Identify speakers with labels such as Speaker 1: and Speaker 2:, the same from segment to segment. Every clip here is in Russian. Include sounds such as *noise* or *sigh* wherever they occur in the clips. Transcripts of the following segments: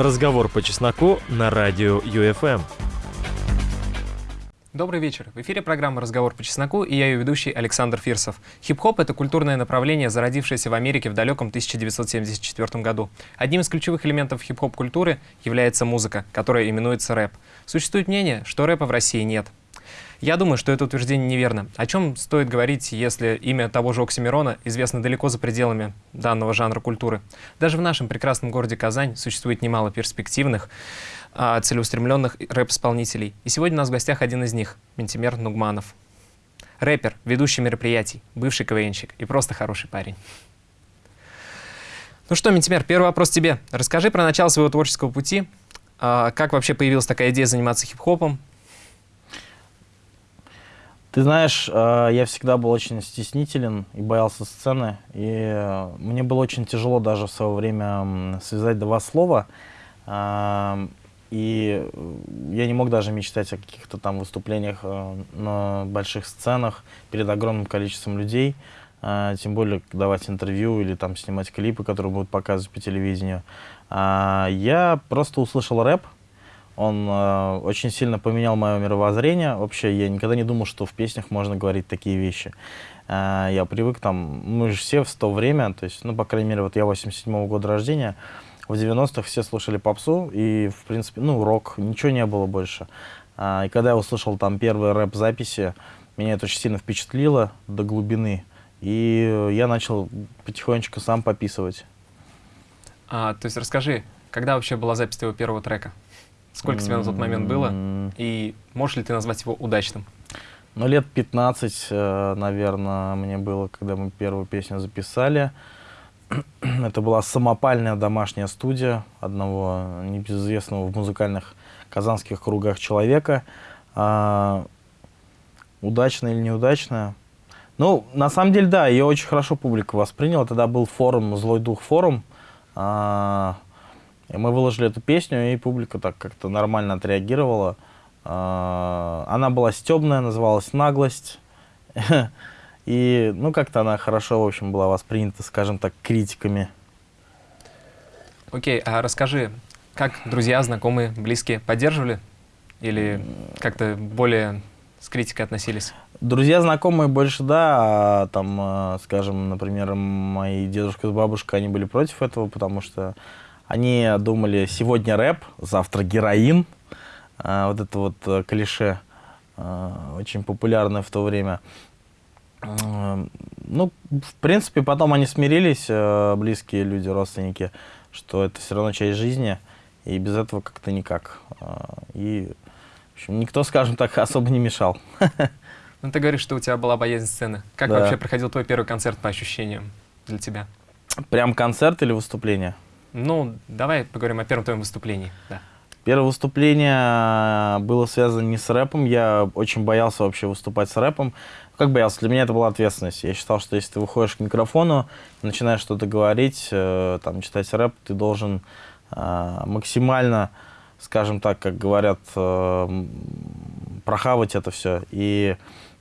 Speaker 1: Разговор по чесноку на радио ЮФМ.
Speaker 2: Добрый вечер. В эфире программа «Разговор по чесноку» и я ее ведущий Александр Фирсов. Хип-хоп — это культурное направление, зародившееся в Америке в далеком 1974 году. Одним из ключевых элементов хип-хоп культуры является музыка, которая именуется рэп. Существует мнение, что рэпа в России нет. Я думаю, что это утверждение неверно. О чем стоит говорить, если имя того же Оксимирона известно далеко за пределами данного жанра культуры? Даже в нашем прекрасном городе Казань существует немало перспективных, а, целеустремленных рэп-исполнителей. И сегодня у нас в гостях один из них, Ментимер Нугманов. Рэпер, ведущий мероприятий, бывший КВНщик и просто хороший парень. Ну что, Ментимер, первый вопрос тебе. Расскажи про начало своего творческого пути, а, как вообще появилась такая идея заниматься хип-хопом,
Speaker 3: ты знаешь, э, я всегда был очень стеснителен и боялся сцены. И э, мне было очень тяжело даже в свое время связать два слова. Э, и я не мог даже мечтать о каких-то там выступлениях на больших сценах перед огромным количеством людей. Тем более давать интервью или там снимать клипы, которые будут показывать по телевидению. Я просто услышал рэп, он э, очень сильно поменял мое мировоззрение. Вообще, я никогда не думал, что в песнях можно говорить такие вещи. Э, я привык там, мы же все в то время, то есть, ну, по крайней мере, вот я 87-го года рождения, в 90-х все слушали попсу, и, в принципе, ну, рок, ничего не было больше. Э, и когда я услышал там первые рэп-записи, меня это очень сильно впечатлило до глубины. И я начал потихонечку сам пописывать.
Speaker 2: А, то есть расскажи, когда вообще была запись твоего первого трека? Сколько тебе на тот момент было? И можешь ли ты назвать его удачным?
Speaker 3: Ну, лет 15, э, наверное, мне было, когда мы первую песню записали. *clears throat* Это была самопальная домашняя студия одного небезызвестного в музыкальных казанских кругах человека. А, удачная или неудачная? Ну, на самом деле, да, ее очень хорошо публика восприняла. Тогда был форум, «Злой дух форум». А, и мы выложили эту песню, и публика так как-то нормально отреагировала. А, она была стебная, называлась «Наглость». *laughs* И, ну, как-то она хорошо, в общем, была воспринята, скажем так, критиками.
Speaker 2: Окей, а расскажи, как друзья, знакомые, близкие поддерживали? Или как-то более с критикой относились?
Speaker 3: Друзья, знакомые больше, да, а там, а, скажем, например, мои дедушка с бабушкой, они были против этого, потому что они думали, сегодня рэп, завтра героин. А, вот это вот э, клише, а, очень популярное в то время. А, ну, в принципе, потом они смирились, э, близкие люди, родственники, что это все равно часть жизни, и без этого как-то никак. И, в общем, никто, скажем так, *laughs* особо не мешал.
Speaker 2: Ну, ты говоришь, что у тебя была боязнь сцены. Как да. вообще проходил твой первый концерт по ощущениям для тебя?
Speaker 3: Прям концерт или выступление?
Speaker 2: Ну, давай поговорим о первом твоем выступлении. Да.
Speaker 3: Первое выступление было связано не с рэпом. Я очень боялся вообще выступать с рэпом. Как боялся? Для меня это была ответственность. Я считал, что если ты выходишь к микрофону, начинаешь что-то говорить, э, там, читать рэп, ты должен э, максимально, скажем так, как говорят, э, прохавать это все. И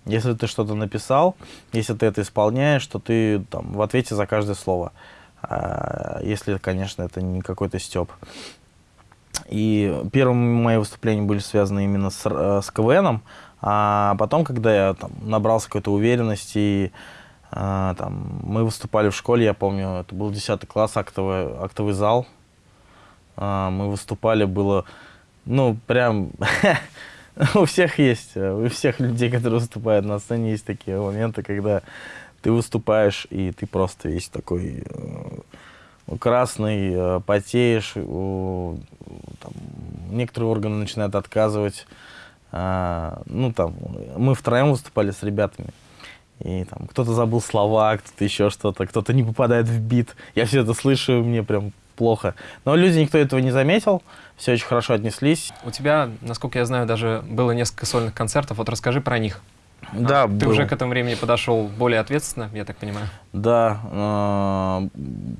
Speaker 3: если ты что-то написал, если ты это исполняешь, то ты там, в ответе за каждое слово. А, если, конечно, это не какой-то степ. И первые мои выступления были связаны именно с, э, с КВНом, а потом, когда я там, набрался какой-то уверенности, а, там, мы выступали в школе, я помню, это был 10 класс, актовый, актовый зал, а, мы выступали, было, ну, прям, *laughs* у всех есть, у всех людей, которые выступают на сцене, есть такие моменты, когда ты выступаешь, и ты просто весь такой э, красный, э, потеешь, там, некоторые органы начинают отказывать. А, ну, там, мы втроем выступали с ребятами. И там кто-то забыл слова, кто-то еще что-то, кто-то не попадает в бит. Я все это слышу, мне прям плохо. Но люди, никто этого не заметил, все очень хорошо отнеслись.
Speaker 2: У тебя, насколько я знаю, даже было несколько сольных концертов. Вот расскажи про них.
Speaker 3: Да,
Speaker 2: а, Ты был. уже к этому времени подошел более ответственно, я так понимаю?
Speaker 3: Да, э,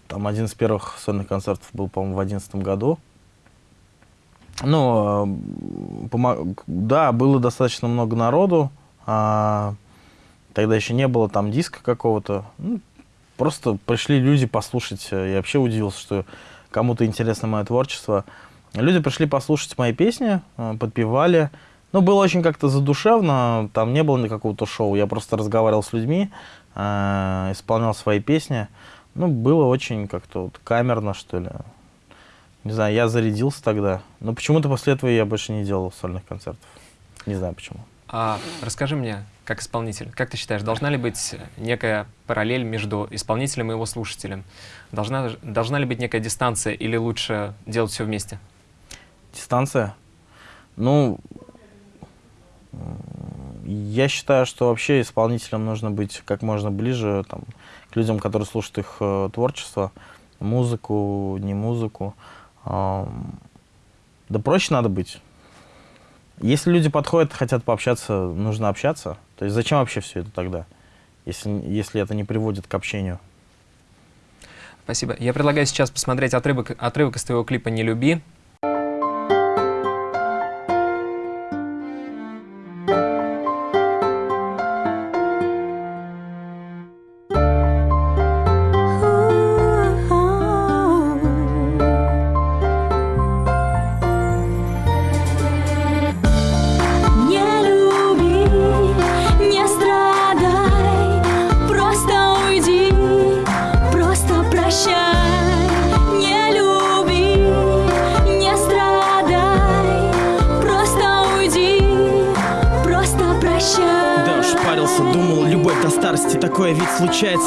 Speaker 3: там один из первых сольных концертов был, по-моему, в одиннадцатом году. Ну, э, да, было достаточно много народу. А, тогда еще не было там диска какого-то. Ну, просто пришли люди послушать. Я вообще удивился, что кому-то интересно мое творчество. Люди пришли послушать мои песни, э, подпевали. Ну, было очень как-то задушевно, там не было никакого-то шоу. Я просто разговаривал с людьми, э, исполнял свои песни. Ну, было очень как-то вот камерно, что ли. Не знаю, я зарядился тогда. Но почему-то после этого я больше не делал сольных концертов. Не знаю почему.
Speaker 2: А расскажи мне, как исполнитель, как ты считаешь, должна ли быть некая параллель между исполнителем и его слушателем? Должна, должна ли быть некая дистанция или лучше делать все вместе?
Speaker 3: Дистанция? Ну, я считаю, что вообще исполнителям нужно быть как можно ближе там, к людям, которые слушают их э, творчество, музыку, не музыку. Э, да проще надо быть. Если люди подходят, хотят пообщаться, нужно общаться. То есть зачем вообще все это тогда, если, если это не приводит к общению?
Speaker 2: Спасибо. Я предлагаю сейчас посмотреть отрывок, отрывок из твоего клипа «Не люби».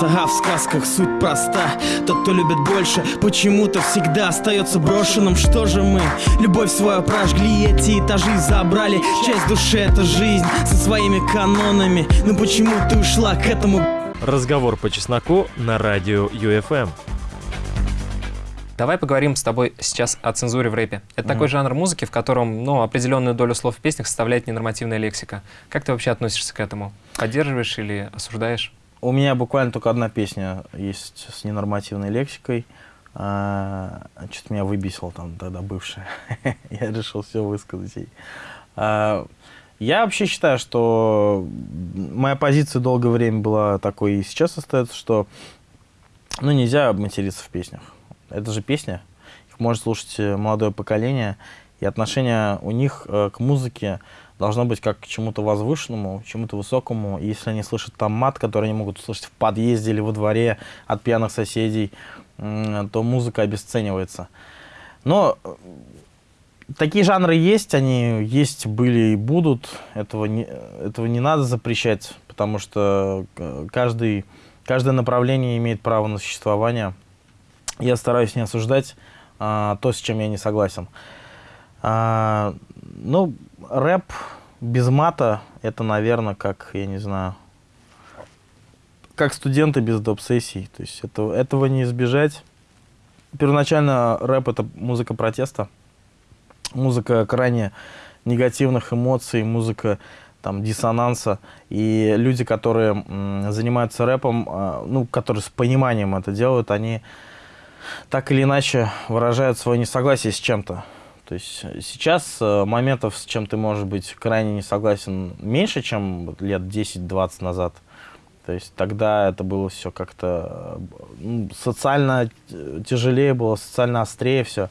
Speaker 4: А в сказках суть проста Тот, кто любит больше, почему-то всегда остается брошенным Что же мы? Любовь свою прожгли, эти этажи забрали Часть души — это жизнь со своими канонами Но почему ты ушла к этому?
Speaker 1: Разговор по чесноку на радио ЮФМ.
Speaker 2: Давай поговорим с тобой сейчас о цензуре в рэпе. Это mm-hmm. такой жанр музыки, в котором ну, определенную долю слов в песнях составляет ненормативная лексика. Как ты вообще относишься к этому? Поддерживаешь или осуждаешь?
Speaker 3: У меня буквально только одна песня есть с ненормативной лексикой. А, Что-то меня выбесил там тогда бывшая. *laughs* Я решил все высказать ей. А, я вообще считаю, что моя позиция долгое время была такой и сейчас остается, что ну, нельзя материться в песнях. Это же песня, их может слушать молодое поколение, и отношение у них э, к музыке должно быть как к чему-то возвышенному, чему-то высокому. И если они слышат там мат, который они могут услышать в подъезде или во дворе от пьяных соседей, то музыка обесценивается. Но э, такие жанры есть, они есть, были и будут. Этого не, этого не надо запрещать, потому что э, каждый, каждое направление имеет право на существование. Я стараюсь не осуждать а, то, с чем я не согласен. А, ну, рэп без мата, это, наверное, как, я не знаю, как студенты без доп-сессий. То есть это, этого не избежать. Первоначально рэп — это музыка протеста, музыка крайне негативных эмоций, музыка там, диссонанса. И люди, которые занимаются рэпом, а, ну, которые с пониманием это делают, они так или иначе выражают свое несогласие с чем-то. То есть сейчас э, моментов, с чем ты можешь быть крайне не согласен, меньше, чем лет 10-20 назад. То есть тогда это было все как-то ну, социально тяжелее было, социально острее все.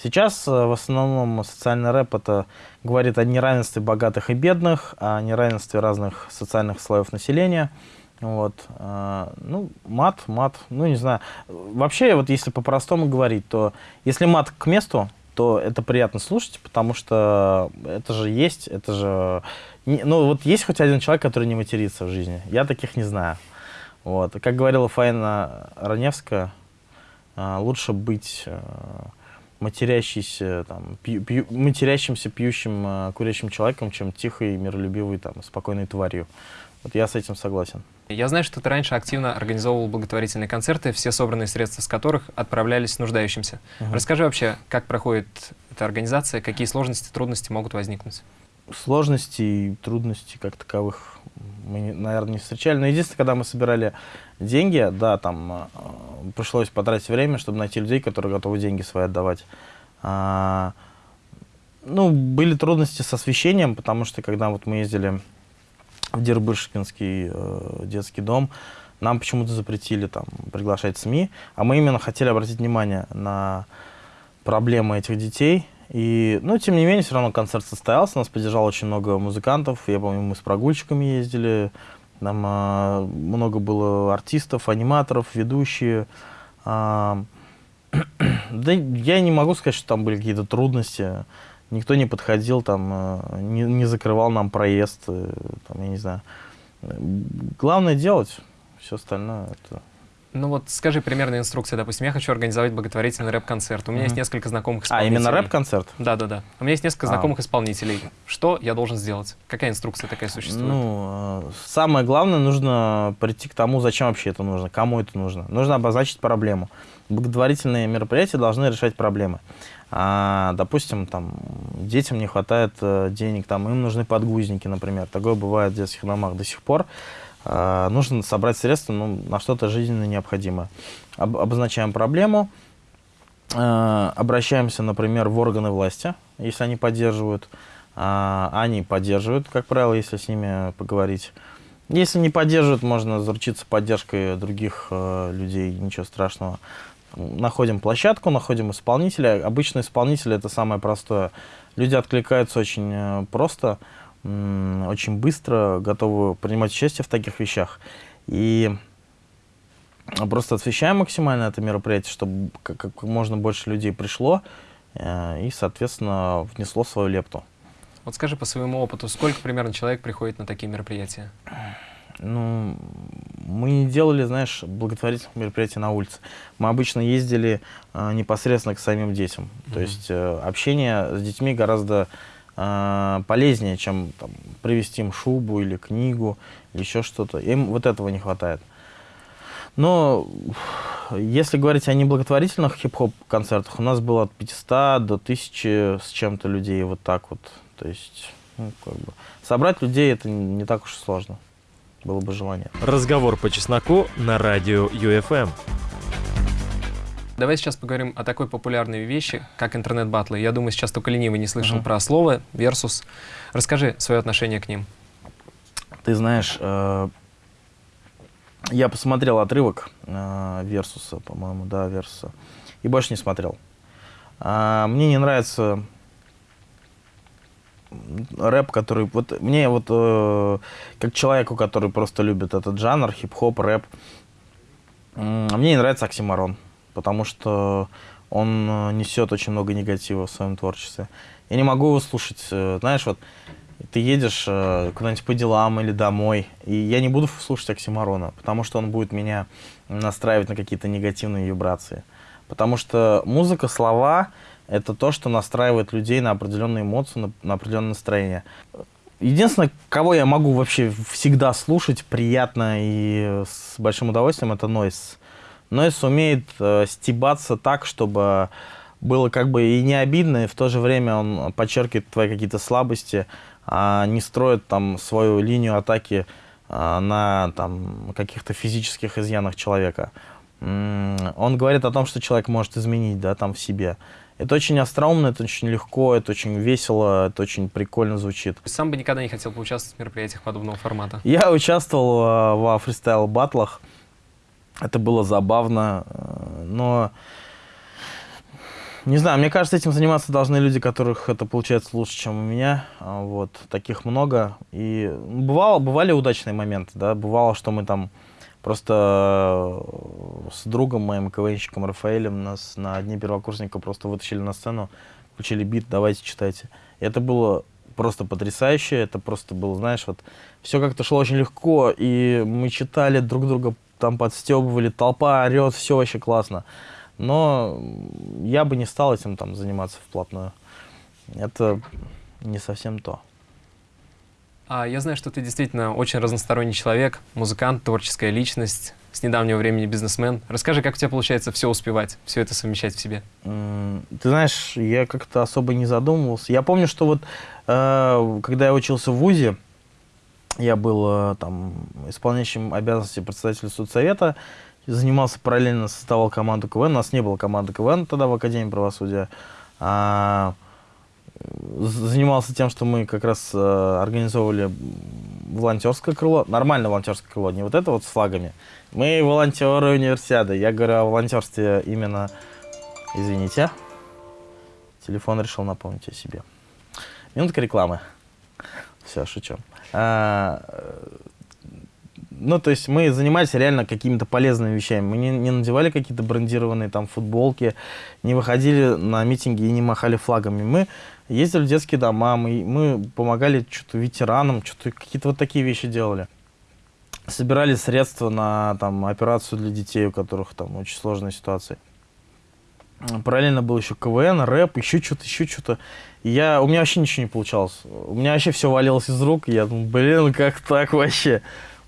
Speaker 3: Сейчас э, в основном социальный рэп это говорит о неравенстве богатых и бедных, о неравенстве разных социальных слоев населения. Вот. Ну, мат, мат, ну, не знаю. Вообще, вот если по-простому говорить, то если мат к месту, то это приятно слушать, потому что это же есть, это же... Ну, вот есть хоть один человек, который не матерится в жизни. Я таких не знаю. Вот. Как говорила Фаина Раневская, а, лучше быть а, матерящийся, там, пью, пью, матерящимся, пьющим, а, курящим человеком, чем тихой, миролюбивой, там, спокойной тварью. Вот я с этим согласен.
Speaker 2: Я знаю, что ты раньше активно организовывал благотворительные концерты, все собранные средства с которых отправлялись нуждающимся. Угу. Расскажи вообще, как проходит эта организация, какие сложности, трудности могут возникнуть?
Speaker 3: Сложностей и трудностей как таковых мы, наверное, не встречали. Но единственное, когда мы собирали деньги, да, там э, пришлось потратить время, чтобы найти людей, которые готовы деньги свои отдавать. А, ну, были трудности с освещением, потому что когда вот мы ездили в Дербышкинский э, детский дом, нам почему-то запретили там приглашать СМИ, а мы именно хотели обратить внимание на проблемы этих детей И, ну, тем не менее, все равно концерт состоялся, нас поддержало очень много музыкантов. Я помню, мы с прогульщиками ездили, там а, много было артистов, аниматоров, ведущие. А, *clears throat* да я не могу сказать, что там были какие-то трудности. Никто не подходил, там, а, не, не закрывал нам проезд, э, там, я не знаю. Главное делать, все остальное это
Speaker 2: ну вот скажи примерные инструкции, допустим, я хочу организовать благотворительный рэп-концерт. У меня mm -hmm. есть несколько знакомых исполнителей.
Speaker 3: А, именно рэп-концерт?
Speaker 2: Да-да-да. У меня есть несколько а. знакомых исполнителей. Что я должен сделать? Какая инструкция такая существует?
Speaker 3: Ну, э, самое главное, нужно прийти к тому, зачем вообще это нужно, кому это нужно. Нужно обозначить проблему. Благотворительные мероприятия должны решать проблемы. А, допустим, там, детям не хватает э, денег, там, им нужны подгузники, например. Такое бывает в детских домах до сих пор. А, нужно собрать средства ну, на что-то жизненно необходимое. Об, обозначаем проблему, э, обращаемся, например, в органы власти, если они поддерживают. Э, они поддерживают, как правило, если с ними поговорить. Если не поддерживают, можно заручиться поддержкой других э, людей, ничего страшного. Находим площадку, находим исполнителя. Обычно исполнитель это самое простое. Люди откликаются очень э, просто очень быстро готовы принимать участие в таких вещах. И просто освещаем максимально это мероприятие, чтобы как, можно больше людей пришло э, и, соответственно, внесло свою лепту.
Speaker 2: Вот скажи по своему опыту, сколько примерно человек приходит на такие мероприятия?
Speaker 3: Ну, мы не делали, знаешь, благотворительных мероприятий на улице. Мы обычно ездили э, непосредственно к самим детям. Mm -hmm. То есть э, общение с детьми гораздо э, полезнее, чем там, привезти им шубу или книгу, или еще что-то. Им вот этого не хватает. Но если говорить о неблаготворительных хип-хоп концертах, у нас было от 500 до 1000 с чем-то людей, вот так вот. То есть, ну, как бы, собрать людей это не так уж и сложно. Было бы желание.
Speaker 1: Разговор по чесноку на радио UFM.
Speaker 2: Давай сейчас поговорим о такой популярной вещи, как интернет-батлы. Я думаю, сейчас только ленивый не слышал uh -huh. про слово Versus. Расскажи свое отношение к ним.
Speaker 3: Ты знаешь, э, я посмотрел отрывок э, Версуса, по-моему, да, Версуса, и больше не смотрел. Э, мне не нравится рэп, который... Вот мне вот, э, как человеку, который просто любит этот жанр, хип-хоп, рэп, э, мне не нравится оксиморон потому что он э, несет очень много негатива в своем творчестве. Я не могу его слушать, э, знаешь, вот ты едешь э, куда-нибудь по делам или домой, и я не буду слушать Оксимарона, потому что он будет меня настраивать на какие-то негативные вибрации. Потому что музыка, слова — это то, что настраивает людей на определенные эмоции, на, на определенное настроение. Единственное, кого я могу вообще всегда слушать приятно и с большим удовольствием, это Нойс но и сумеет э, стебаться так, чтобы было как бы и не обидно, и в то же время он подчеркивает твои какие-то слабости, а не строит там свою линию атаки а, на там каких-то физических изъянах человека. Он говорит о том, что человек может изменить, да, там в себе. Это очень остроумно, это очень легко, это очень весело, это очень прикольно звучит.
Speaker 2: Сам бы никогда не хотел поучаствовать в мероприятиях подобного формата?
Speaker 3: Я участвовал э, во фристайл-батлах. Это было забавно, э, но... Не знаю, мне кажется, этим заниматься должны люди, которых это получается лучше, чем у меня. А, вот, таких много. И бывало, бывали удачные моменты, да, бывало, что мы там просто э, с другом моим, КВНщиком Рафаэлем, нас на дне первокурсника просто вытащили на сцену, включили бит, давайте читайте. Это было просто потрясающе, это просто было, знаешь, вот все как-то шло очень легко, и мы читали друг друга там подстебывали, толпа орет, все вообще классно. Но я бы не стал этим там заниматься вплотную. Это не совсем то.
Speaker 2: А я знаю, что ты действительно очень разносторонний человек, музыкант, творческая личность, с недавнего времени бизнесмен. Расскажи, как у тебя получается все успевать, все это совмещать в себе?
Speaker 3: Ты знаешь, я как-то особо не задумывался. Я помню, что вот э, когда я учился в ВУЗе, я был э, там исполняющим обязанности председателя судсовета, занимался параллельно, создавал команду КВН. У нас не было команды КВН тогда в Академии правосудия. Занимался тем, что мы как раз а, организовывали волонтерское крыло, нормальное волонтерское крыло, не вот это вот с флагами. Мы волонтеры универсиады. Я говорю о волонтерстве именно, извините, Телефон решил напомнить о себе. Минутка рекламы. Все, шучу. А, ну, то есть мы занимались реально какими-то полезными вещами. Мы не, не надевали какие-то брендированные там футболки, не выходили на митинги и не махали флагами. Мы ездили в детские дома, мы, мы помогали что-то ветеранам, что-то какие-то вот такие вещи делали. Собирали средства на там, операцию для детей, у которых там очень сложная ситуация. Параллельно был еще КВН, рэп, еще что-то, еще что-то. Я, у меня вообще ничего не получалось. У меня вообще все валилось из рук. Я думаю, блин, как так вообще?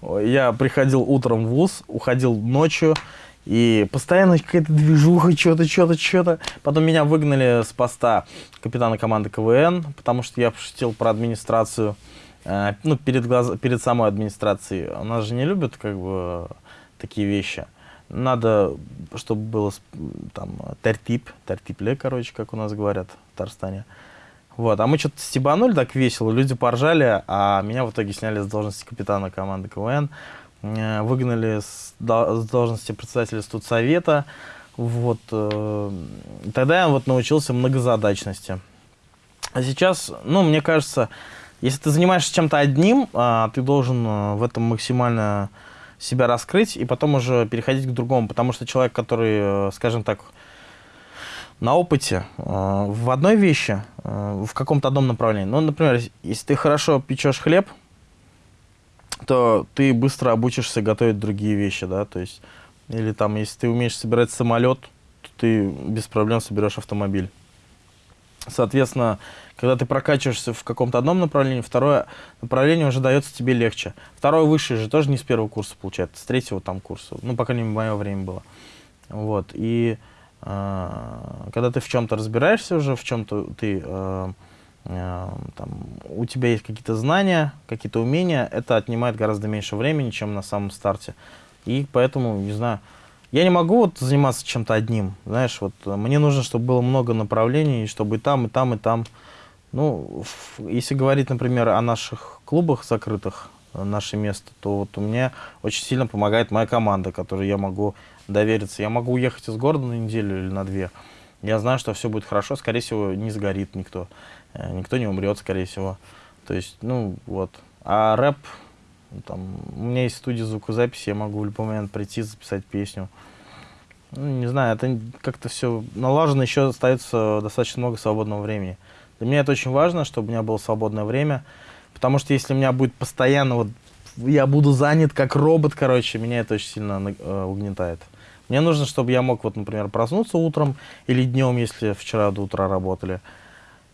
Speaker 3: Я приходил утром в ВУЗ, уходил ночью, и постоянно какая-то движуха, что-то, что-то, что-то. Потом меня выгнали с поста капитана команды КВН, потому что я пошутил про администрацию, э, ну, перед, глаз... перед самой администрацией. У нас же не любят, как бы, такие вещи. Надо, чтобы было там тертип, тертипле, короче, как у нас говорят в Татарстане. Вот, а мы что-то стебанули так весело, люди поржали, а меня в итоге сняли с должности капитана команды КВН, э, выгнали с, должности председателя студсовета, вот, э, тогда я вот научился многозадачности. А сейчас, ну, мне кажется, если ты занимаешься чем-то одним, а, ты должен э, в этом максимально себя раскрыть и потом уже переходить к другому, потому что человек, который, скажем так, на опыте э, в одной вещи, э, в каком-то одном направлении. Ну, например, если ты хорошо печешь хлеб, то ты быстро обучишься готовить другие вещи, да, то есть, или там, если ты умеешь собирать самолет, то ты без проблем соберешь автомобиль. Соответственно, когда ты прокачиваешься в каком-то одном направлении, второе направление уже дается тебе легче. Второе высшее же тоже не с первого курса получается, с третьего там курса. Ну, по крайней мере, в мое время было. Вот, и когда ты в чем-то разбираешься уже, в чем-то ты, э, э, там, у тебя есть какие-то знания, какие-то умения, это отнимает гораздо меньше времени, чем на самом старте. И поэтому, не знаю, я не могу вот заниматься чем-то одним, знаешь, вот мне нужно, чтобы было много направлений, чтобы и там, и там, и там. Ну, если говорить, например, о наших клубах закрытых, наше место, то вот у меня очень сильно помогает моя команда, которой я могу довериться. Я могу уехать из города на неделю или на две. Я знаю, что все будет хорошо, скорее всего, не сгорит никто. Э, никто не умрет, скорее всего. То есть, ну, вот. А рэп, там, у меня есть студия звукозаписи, я могу в любой момент прийти, записать песню. Ну, не знаю, это как-то все налажено, еще остается достаточно много свободного времени. Для меня это очень важно, чтобы у меня было свободное время, потому что если у меня будет постоянно вот я буду занят как робот, короче, меня это очень сильно э, угнетает. Мне нужно, чтобы я мог, вот, например, проснуться утром или днем, если вчера до утра работали.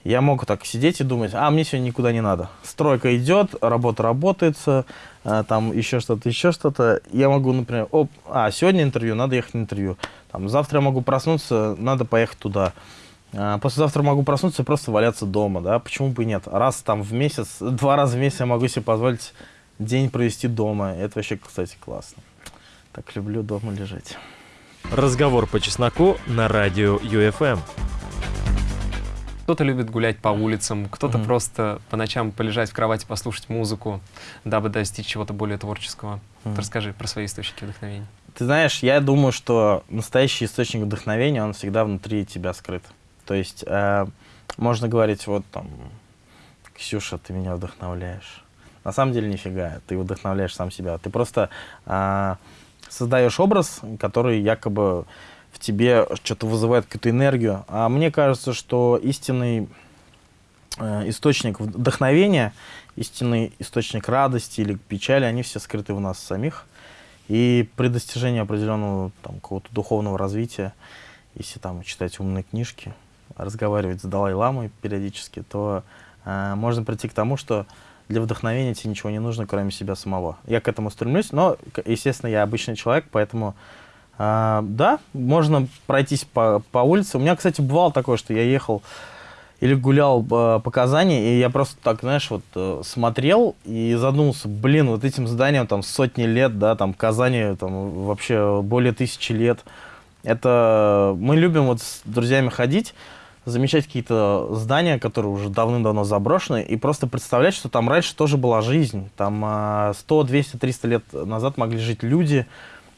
Speaker 3: Я мог так сидеть и думать, а, мне сегодня никуда не надо. Стройка идет, работа работается, э, там еще что-то, еще что-то. Я могу, например, оп, а, сегодня интервью, надо ехать на интервью. Там, завтра я могу проснуться, надо поехать туда. А, послезавтра могу проснуться и просто валяться дома, да, почему бы и нет. Раз там в месяц, два раза в месяц я могу себе позволить день провести дома. Это вообще, кстати, классно. Так люблю дома лежать.
Speaker 1: Разговор по чесноку на радио UFM.
Speaker 2: Кто-то любит гулять по улицам, кто-то mm-hmm. просто по ночам полежать в кровати, послушать музыку, дабы достичь чего-то более творческого. Mm-hmm. расскажи про свои источники вдохновения.
Speaker 3: Ты знаешь, я думаю, что настоящий источник вдохновения, он всегда внутри тебя скрыт. То есть э, можно говорить, вот там, Ксюша, ты меня вдохновляешь. На самом деле нифига, ты вдохновляешь сам себя. Ты просто а, создаешь образ, который якобы в тебе что-то вызывает какую-то энергию. А мне кажется, что истинный э, источник вдохновения, истинный источник радости или печали, они все скрыты в нас самих. И при достижении определенного там, какого-то духовного развития, если там читать умные книжки, разговаривать с Далай-ламой периодически, то э, можно прийти к тому, что для вдохновения тебе ничего не нужно, кроме себя самого. Я к этому стремлюсь, но, естественно, я обычный человек, поэтому, э, да, можно пройтись по, по улице. У меня, кстати, бывало такое, что я ехал или гулял э, по Казани, и я просто так, знаешь, вот э, смотрел и задумался, блин, вот этим зданием там сотни лет, да, там Казани там вообще более тысячи лет. Это мы любим вот с друзьями ходить, замечать какие-то здания, которые уже давным-давно заброшены, и просто представлять, что там раньше тоже была жизнь. Там 100, 200, 300 лет назад могли жить люди,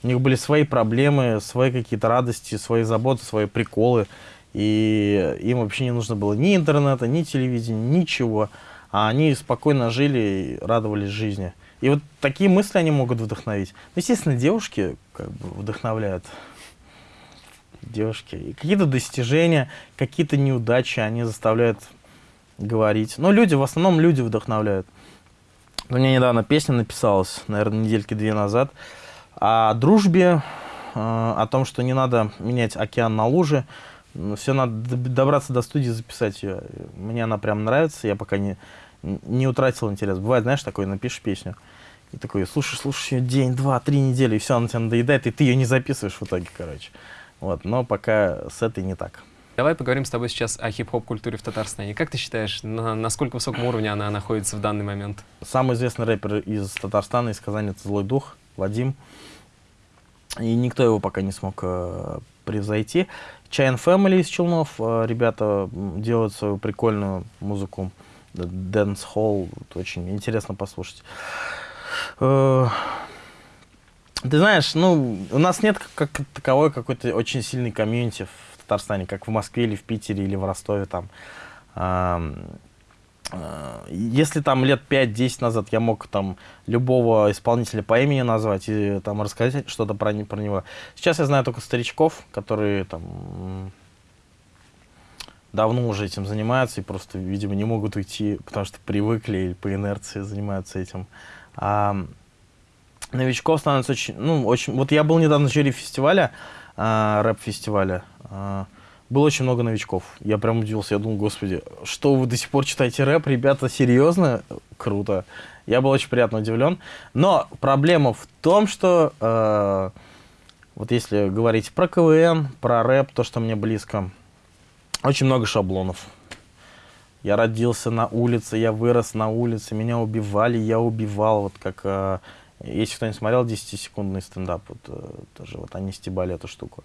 Speaker 3: у них были свои проблемы, свои какие-то радости, свои заботы, свои приколы. И им вообще не нужно было ни интернета, ни телевидения, ничего. А они спокойно жили и радовались жизни. И вот такие мысли они могут вдохновить. Ну, естественно, девушки как бы вдохновляют. Девушки. И какие-то достижения, какие-то неудачи они заставляют говорить. Но люди, в основном люди вдохновляют. У меня недавно песня написалась, наверное, недельки две назад, о дружбе, э, о том, что не надо менять океан на лужи. Все надо добраться до студии, записать ее. Мне она прям нравится, я пока не, не утратил интерес. Бывает, знаешь, такой, напишешь песню, и такой, слушай, слушай день, два, три недели, и все, она тебя надоедает, и ты ее не записываешь в итоге, короче. Вот, но пока с этой не так.
Speaker 2: Давай поговорим с тобой сейчас о хип-хоп культуре в Татарстане. Как ты считаешь, на насколько высоком уровне она находится в данный момент?
Speaker 3: Самый известный рэпер из Татарстана, из Казани, это Злой Дух, Вадим. И никто его пока не смог э, превзойти. Чайн Family из Челнов, э, ребята делают свою прикольную музыку. Dance Hall, очень интересно послушать. Э, ты знаешь, ну, у нас нет как таковой какой-то очень сильной комьюнити в Татарстане, как в Москве или в Питере или в Ростове там. Э, если там лет 5-10 назад я мог там любого исполнителя по имени назвать и там рассказать что-то про, про него. Сейчас я знаю только старичков, которые там давно уже этим занимаются и просто, видимо, не могут уйти, потому что привыкли или по инерции занимаются этим. Новичков становится очень, ну, очень... Вот я был недавно в жюри фестиваля, а, рэп-фестиваля. А, было очень много новичков. Я прям удивился, я думал, господи, что вы до сих пор читаете рэп, ребята, серьезно? Круто. Я был очень приятно удивлен. Но проблема в том, что э, вот если говорить про КВН, про рэп, то, что мне близко, очень много шаблонов. Я родился на улице, я вырос на улице, меня убивали, я убивал. Вот как, если кто-нибудь смотрел 10-секундный стендап, вот, э, тоже вот они стебали эту штуку.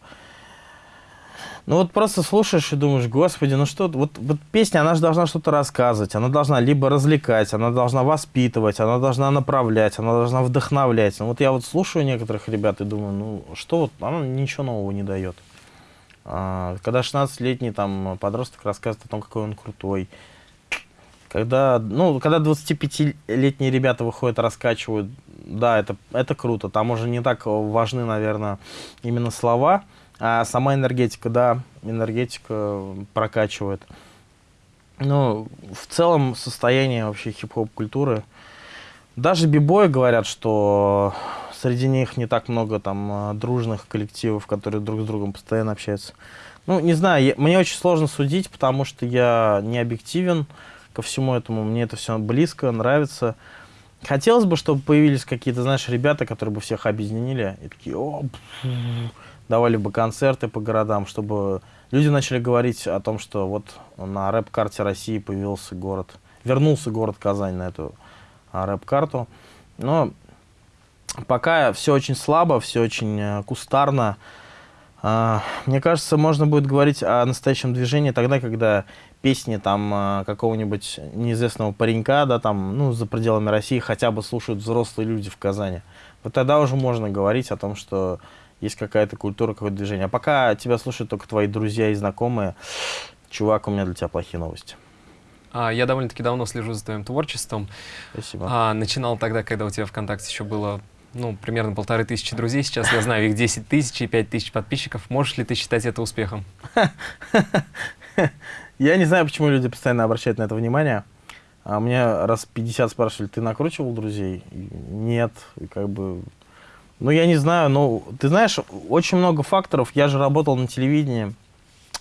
Speaker 3: Ну вот просто слушаешь и думаешь, господи, ну что, вот, вот песня, она же должна что-то рассказывать, она должна либо развлекать, она должна воспитывать, она должна направлять, она должна вдохновлять. Ну вот я вот слушаю некоторых ребят и думаю, ну что вот, она ничего нового не дает. А, когда 16-летний там подросток рассказывает о том, какой он крутой. Когда, ну, когда 25-летние ребята выходят, раскачивают, да, это, это круто. Там уже не так важны, наверное, именно слова, а сама энергетика, да, энергетика прокачивает. Ну, в целом состояние вообще хип-хоп культуры. Даже бибои говорят, что Среди них не так много там а, дружных коллективов, которые друг с другом постоянно общаются. Ну, не знаю, я, мне очень сложно судить, потому что я не объективен ко всему этому. Мне это все близко, нравится. Хотелось бы, чтобы появились какие-то, знаешь, ребята, которые бы всех объединили. И такие, о, давали бы концерты по городам, чтобы люди начали говорить о том, что вот на рэп-карте России появился город, вернулся город Казань на эту а, рэп-карту. Но Пока все очень слабо, все очень э, кустарно. А, мне кажется, можно будет говорить о настоящем движении тогда, когда песни там э, какого-нибудь неизвестного паренька, да, там, ну, за пределами России хотя бы слушают взрослые люди в Казани. Вот тогда уже можно говорить о том, что есть какая-то культура, какое-то движение. А пока тебя слушают только твои друзья и знакомые, чувак, у меня для тебя плохие новости.
Speaker 2: А, я довольно-таки давно слежу за твоим творчеством.
Speaker 3: Спасибо.
Speaker 2: А, начинал тогда, когда у тебя ВКонтакте еще было ну, примерно полторы тысячи друзей. Сейчас я знаю их 10 тысяч и 5 тысяч подписчиков. Можешь ли ты считать это успехом? *laughs*
Speaker 3: Я не знаю, почему люди постоянно обращают на это внимание. А мне раз 50 спрашивали, ты накручивал друзей? Нет, как бы... Ну, я не знаю, но ты знаешь, очень много факторов. Я же работал на телевидении,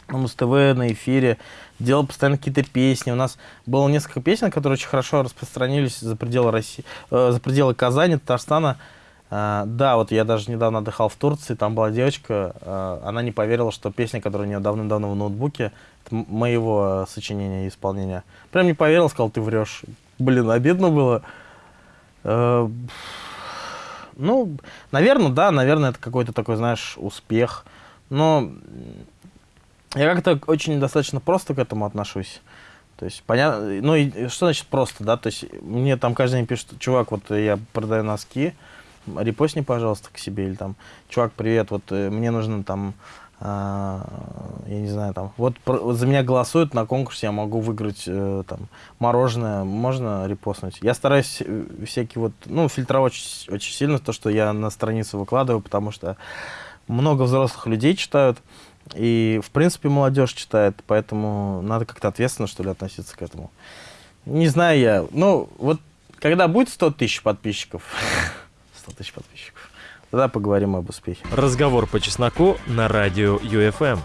Speaker 3: на Муз-ТВ, на эфире, делал постоянно какие-то песни. У нас было несколько песен, которые очень хорошо распространились за пределы России, э, за пределы Казани, Татарстана. Uh, да, вот я даже недавно отдыхал в Турции, там была девочка, uh, она не поверила, что песня, которая у нее давным-давно в ноутбуке, моего сочинения и исполнения. Прям не поверил, сказал, ты врешь. Блин, обидно было. Э, ну, наверное, да, наверное, это какой-то такой, знаешь, успех. Но я как-то очень достаточно просто к этому отношусь. То есть, понятно, ну, и что значит просто, да, то есть, мне там каждый день пишет, чувак, вот я продаю носки, репостни, пожалуйста, к себе, или там, чувак, привет, вот э, мне нужно там я не знаю, там, вот, вот за меня голосуют на конкурсе, я могу выиграть э, там мороженое, можно репостнуть. Я стараюсь э, всякие вот, ну, фильтровать очень, очень сильно то, что я на страницу выкладываю, потому что много взрослых людей читают, и, в принципе, молодежь читает, поэтому надо как-то ответственно, что ли, относиться к этому. Не знаю я, ну, вот, когда будет 100 тысяч подписчиков, *laughs* 100 тысяч подписчиков, тогда поговорим об успехе.
Speaker 1: Разговор по чесноку на радио UFM.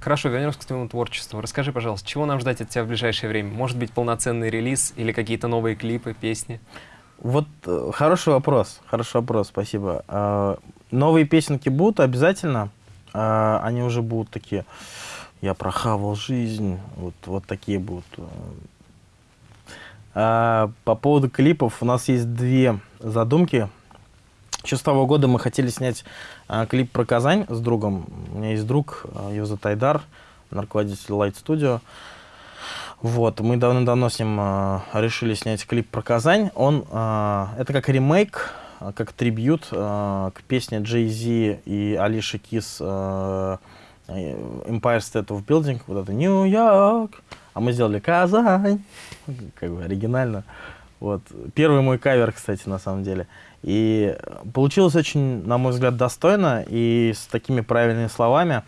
Speaker 2: Хорошо, вернемся к твоему творчеству. Расскажи, пожалуйста, чего нам ждать от тебя в ближайшее время? Может быть, полноценный релиз или какие-то новые клипы, песни?
Speaker 3: Вот э, хороший вопрос, хороший вопрос, спасибо. Э, новые песенки будут обязательно, э, они уже будут такие, я прохавал жизнь, вот, вот такие будут. А по поводу клипов, у нас есть две задумки. Еще с того года мы хотели снять а, клип про Казань с другом. У меня есть друг, а, его зовут Айдар, он руководитель Light Studio. Вот, мы давно-давно с ним а, решили снять клип про Казань. Он, а, это как ремейк, а, как трибют а, к песне Jay-Z и Алиши Кис а, Empire State of Building, вот это Нью-Йорк, а мы сделали Казань, как бы оригинально. Вот. Первый мой кавер, кстати, на самом деле. И получилось очень, на мой взгляд, достойно и с такими правильными словами.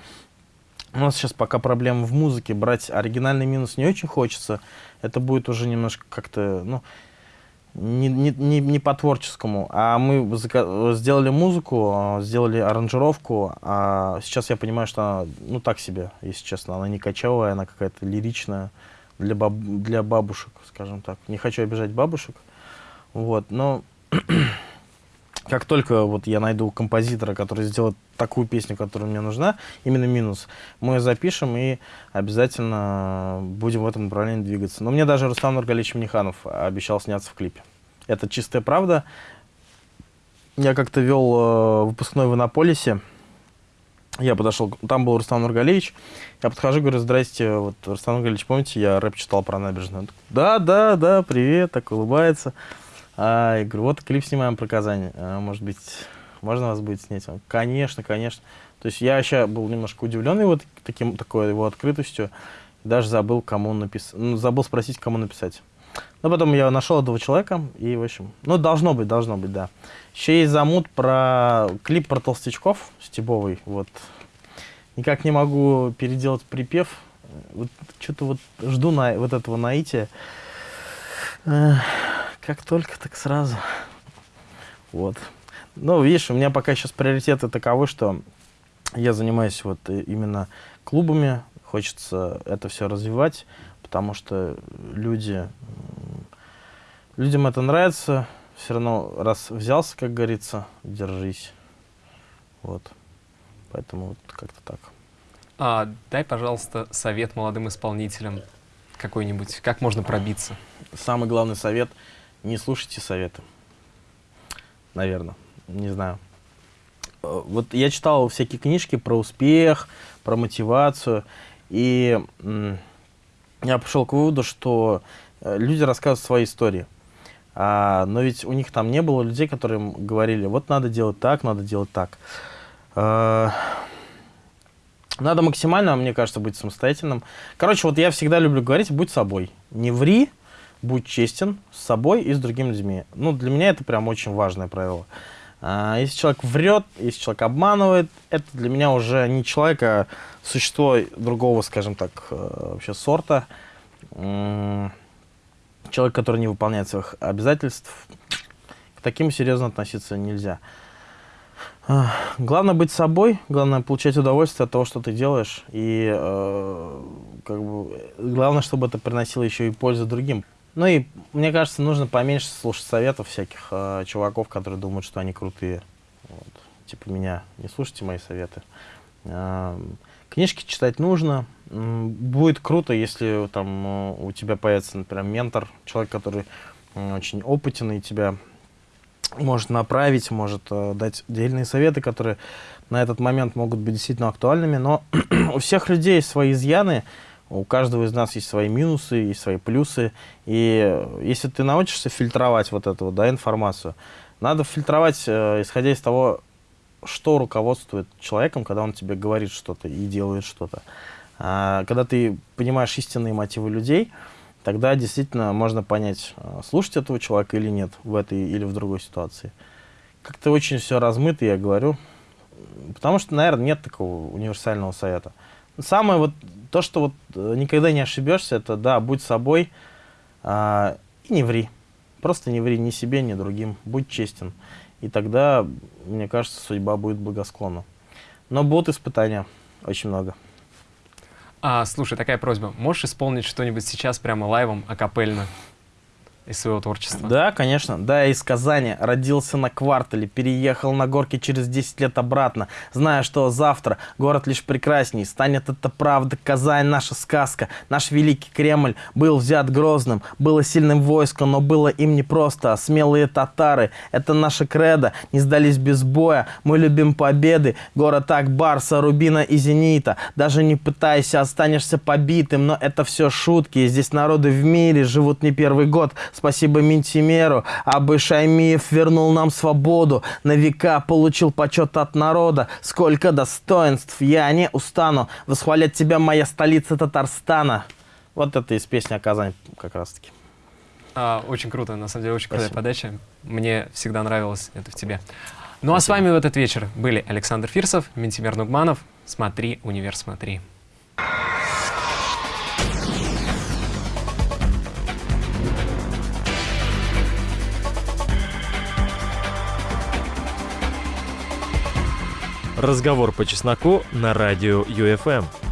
Speaker 3: У нас сейчас пока проблема в музыке. Брать оригинальный минус не очень хочется. Это будет уже немножко как-то, ну, не, не, не, не по творческому. А мы сделали музыку, а, сделали аранжировку. А сейчас я понимаю, что она, ну, так себе, если честно. Она не качевая, она какая-то лиричная для, баб, для бабушек, скажем так. Не хочу обижать бабушек. Вот, но *clears throat* как только вот я найду композитора, который сделает такую песню, которая мне нужна, именно минус, мы ее запишем и обязательно будем в этом направлении двигаться. Но мне даже Рустам Нургалевич Миниханов обещал сняться в клипе. Это чистая правда. Я как-то вел э, выпускной в Иннополисе. Я подошел, там был Рустам Нургалевич. Я подхожу, говорю, здрасте, вот, Рустам Нургалевич, помните, я рэп читал про набережную? Такой, да, да, да, привет, так улыбается. А, я говорю, вот клип снимаем про Казань. А, может быть, можно вас будет снять? Он, конечно, конечно. То есть я вообще был немножко удивлен его таким, такой его открытостью. Даже забыл, кому написать. Ну, забыл спросить, кому написать. Но потом я нашел этого человека, и, в общем, ну, должно быть, должно быть, да. Еще есть замут про клип про толстячков Стебовый, вот. Никак не могу переделать припев. Вот, что-то вот жду на, вот этого наития. Как только, так сразу. Вот. Ну, видишь, у меня пока сейчас приоритеты таковы, что я занимаюсь вот именно клубами, хочется это все развивать, потому что люди, людям это нравится, все равно раз взялся, как говорится, держись. Вот. Поэтому вот как-то так.
Speaker 2: А, дай, пожалуйста, совет молодым исполнителям какой-нибудь, как можно пробиться?
Speaker 3: Самый главный совет – не слушайте советы. Наверное, не знаю. Э, Вот я читал всякие книжки про успех, про мотивацию, и я пришел к выводу, что э, люди рассказывают свои истории. А, но ведь у них там не было людей, которые говорили, вот надо делать так, надо делать так. А, надо максимально, мне кажется, быть самостоятельным. Короче, вот я всегда люблю говорить, будь собой. Не ври, будь честен с собой и с другими людьми. Ну, для меня это прям очень важное правило. А, если человек врет, если человек обманывает, это для меня уже не человек, а существо другого, скажем так, э, вообще сорта. Человек, который не выполняет своих обязательств, к таким серьезно относиться нельзя. А, Главное быть собой, главное получать удовольствие от того, что ты делаешь, и э, как бы, главное, чтобы это приносило еще и пользу другим. Ну и мне кажется, нужно поменьше слушать советов всяких э, чуваков, которые думают, что они крутые. Вот. Типа меня. Не слушайте мои советы. Э, книжки читать нужно. Будет круто, если там э, у тебя появится, например, ментор, человек, который очень опытен и тебя может направить, может э, дать отдельные советы, которые на этот момент могут быть действительно актуальными. Но *clears throat* у всех людей свои изъяны, у каждого из нас есть свои минусы, есть свои плюсы. И э, если ты научишься фильтровать вот эту да, информацию, надо фильтровать, э, исходя из того, что руководствует человеком, когда он тебе говорит что-то и делает что-то. А, когда ты понимаешь истинные мотивы людей, тогда действительно можно понять, а, слушать этого человека или нет в этой или в другой ситуации. Как-то очень все размыто, я говорю. Потому что, наверное, нет такого универсального совета. Самое вот то, что вот э, никогда не ошибешься, это да, будь собой а, и не ври. Просто не ври ни себе, ни другим. Будь честен. И тогда, мне кажется, судьба будет благосклонна. Но будут испытания очень много.
Speaker 2: А, слушай, такая просьба. Можешь исполнить что-нибудь сейчас прямо лайвом, акапельно? Из своего творчества?
Speaker 3: Да, конечно. Да, из Казани. Родился на квартале, переехал на горке через 10 лет обратно. Зная, что завтра город лишь прекрасней. Станет это правда, Казань наша сказка. Наш великий Кремль был взят грозным. Было сильным войском, но было им непросто. Смелые татары, это наша кредо. Не сдались без боя. Мы любим победы. Город Акбарса, Рубина и Зенита. Даже не пытайся, останешься побитым. Но это все шутки. Здесь народы в мире живут не первый год. Спасибо Ментимеру, Абы Шаймиев вернул нам свободу, на века получил почет от народа. Сколько достоинств, я не устану восхвалять тебя, моя столица Татарстана. Вот это из песни о Казани как раз-таки.
Speaker 2: А, очень круто, на самом деле, очень крутая подача. Мне всегда нравилось это в тебе. Ну Спасибо. а с вами в этот вечер были Александр Фирсов, Ментимер Нугманов. Смотри, универ, смотри.
Speaker 1: Разговор по чесноку на радио ЮФМ.